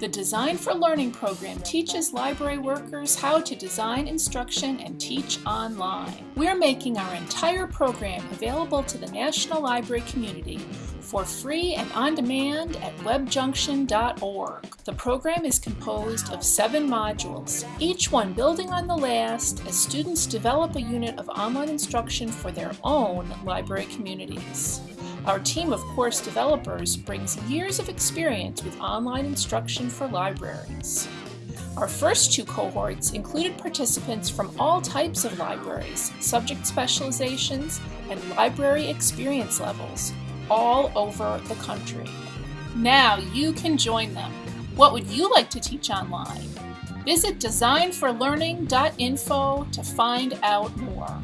The Design for Learning program teaches library workers how to design instruction and teach online. We're making our entire program available to the National Library community for free and on demand at webjunction.org. The program is composed of seven modules, each one building on the last as students develop a unit of online instruction for their own library communities. Our team of course developers brings years of experience with online instruction for libraries. Our first two cohorts included participants from all types of libraries, subject specializations, and library experience levels, all over the country. Now you can join them. What would you like to teach online? Visit designforlearning.info to find out more.